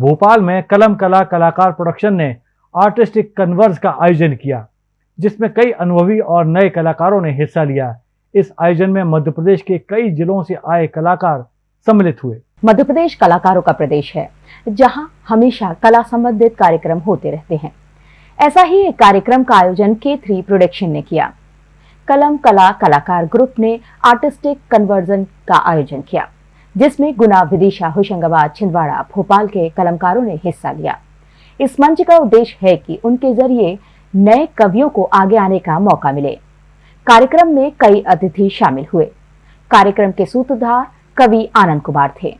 भोपाल में कलम कला कलाकार प्रोडक्शन ने आर्टिस्टिक कन्वर्स का आयोजन किया, जिसमें कई अनुभवी और नए कलाकारों ने हिस्सा लिया। इस आयोजन में मध्य प्रदेश के कई जिलों से आए कलाकार सम्मिलित हुए। मध्य प्रदेश कलाकारों का प्रदेश है, जहाँ हमेशा कला संबंधित कार्यक्रम होते रहते हैं। ऐसा ही एक कार्यक्रम का आयोजन के थ्री प्रोडक्शन ने किया। कलम कला कलाकार ग्रुप ने आर्टिस्टिक कन्वर्जन का आयोजन किया। जिसमें गुना विदिशा होशंगाबाद, छिंदवाड़ा, भोपाल के कलमकारों ने हिस्सा लिया। इस मंच का उद्देश्य है कि उनके ज़रिए नए कवियों को आगे आने का मौका मिले। कार्यक्रम में कई अतिथि शामिल हुए। कार्यक्रम के सूत्रधार कवि आनंद कुमार थे।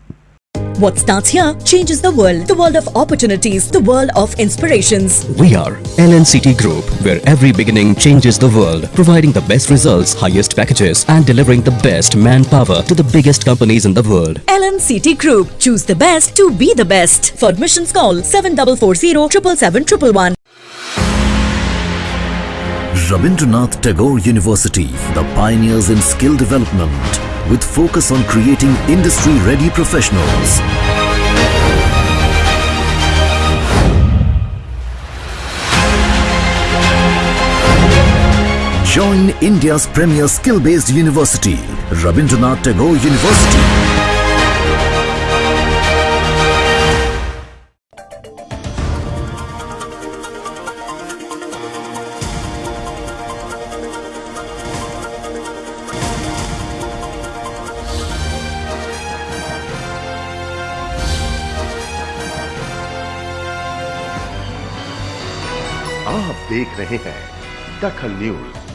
What starts here changes the world. The world of opportunities. The world of inspirations. We are LNCT Group, where every beginning changes the world, providing the best results, highest packages, and delivering the best manpower to the biggest companies in the world. LNCT Group. Choose the best to be the best. For admissions call 7440 777 Rabindranath Tagore University, the pioneers in skill development, with focus on creating industry-ready professionals. Join India's premier skill-based university, Rabindranath Tagore University. आप देख रहे हैं दखल news.